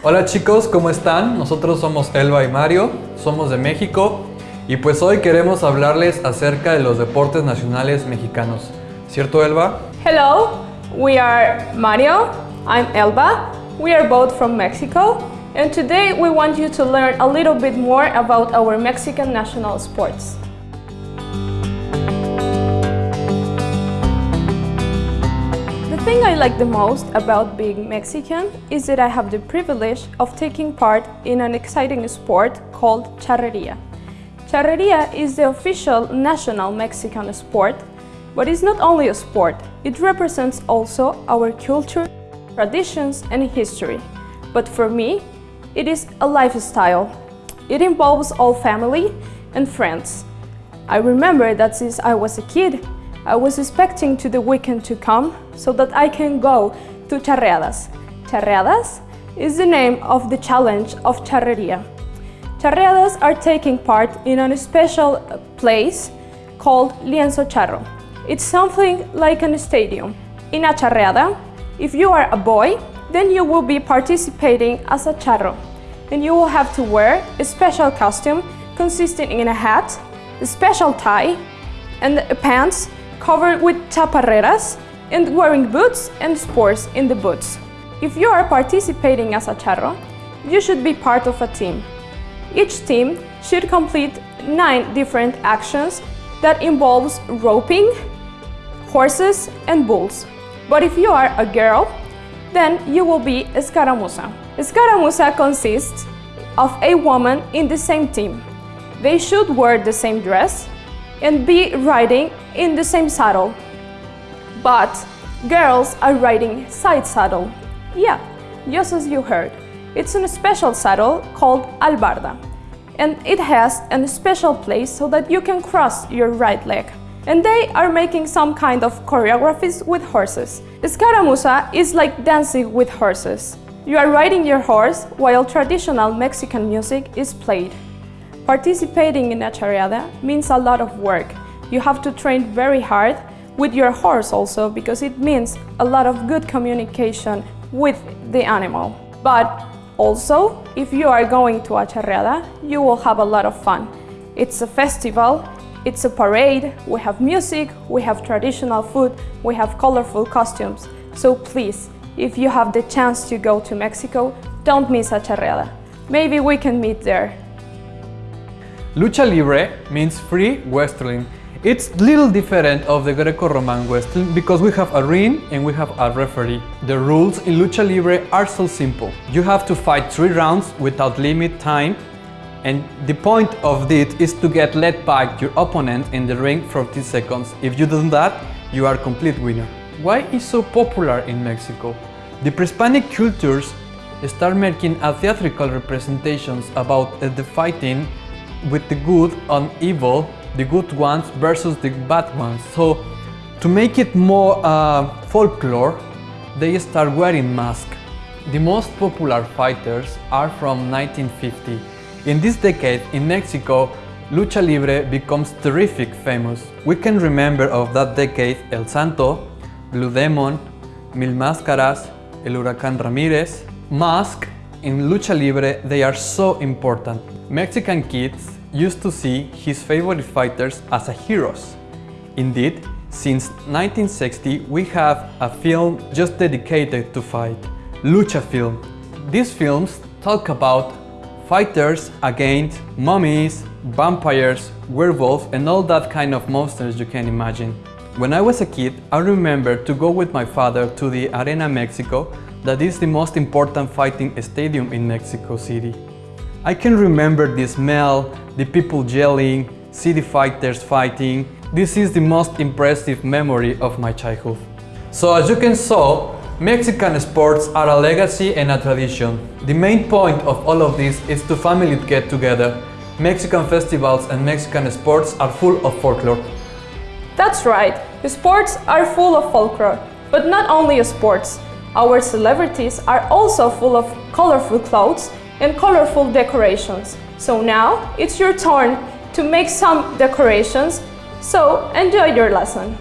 Hola chicos, ¿cómo están? Nosotros somos Elba y Mario, somos de México y pues hoy queremos hablarles acerca de los deportes nacionales mexicanos. ¿Cierto Elba? Hello, we are Mario, I'm Elba, we are both from Mexico and today we want you to learn a little bit more about our Mexican national sports. Thing I like the most about being Mexican is that I have the privilege of taking part in an exciting sport called charreria. Charreria is the official national Mexican sport, but it's not only a sport, it represents also our culture, traditions and history. But for me, it is a lifestyle. It involves all family and friends. I remember that since I was a kid, I was expecting to the weekend to come so that I can go to charreadas. Charreadas is the name of the challenge of charreria. Charreadas are taking part in a special place called Lienzo Charro. It's something like a stadium. In a charreada, if you are a boy, then you will be participating as a charro. And you will have to wear a special costume consisting in a hat, a special tie, and a pants covered with chaparreras and wearing boots and sports in the boots. If you are participating as a charro, you should be part of a team. Each team should complete nine different actions that involves roping, horses and bulls. But if you are a girl, then you will be escaramuza. Escaramuza consists of a woman in the same team. They should wear the same dress and be riding in the same saddle. But girls are riding side saddle. Yeah, just as you heard. It's a special saddle called albarda. And it has a special place so that you can cross your right leg. And they are making some kind of choreographies with horses. Escaramuza is like dancing with horses. You are riding your horse while traditional Mexican music is played. Participating in a charreada means a lot of work. You have to train very hard with your horse also because it means a lot of good communication with the animal. But also, if you are going to a charreada, you will have a lot of fun. It's a festival, it's a parade, we have music, we have traditional food, we have colorful costumes. So please, if you have the chance to go to Mexico, don't miss a charreada. Maybe we can meet there. Lucha Libre means free wrestling. It's little different of the Greco-Roman wrestling because we have a ring and we have a referee. The rules in Lucha Libre are so simple. You have to fight three rounds without limit time and the point of it is to get led by your opponent in the ring for 10 seconds. If you do that, you are complete winner. Why is so popular in Mexico? The Prehispanic cultures start making a theatrical representations about the fighting with the good and evil, the good ones versus the bad ones. So to make it more uh, folklore, they start wearing masks. The most popular fighters are from 1950. In this decade in Mexico, Lucha Libre becomes terrific famous. We can remember of that decade El Santo, Blue Demon, Mil Máscaras, El Huracán Ramírez. Mask in Lucha Libre, they are so important. Mexican kids used to see his favorite fighters as heroes. Indeed, since 1960 we have a film just dedicated to fight, Lucha film. These films talk about fighters against mummies, vampires, werewolves and all that kind of monsters you can imagine. When I was a kid, I remember to go with my father to the Arena Mexico that is the most important fighting stadium in Mexico City. I can remember the smell, the people yelling, city fighters fighting. This is the most impressive memory of my childhood. So as you can saw, Mexican sports are a legacy and a tradition. The main point of all of this is to family get together. Mexican festivals and Mexican sports are full of folklore. That's right, the sports are full of folklore, but not only sports. Our celebrities are also full of colorful clothes and colorful decorations. So now it's your turn to make some decorations, so enjoy your lesson.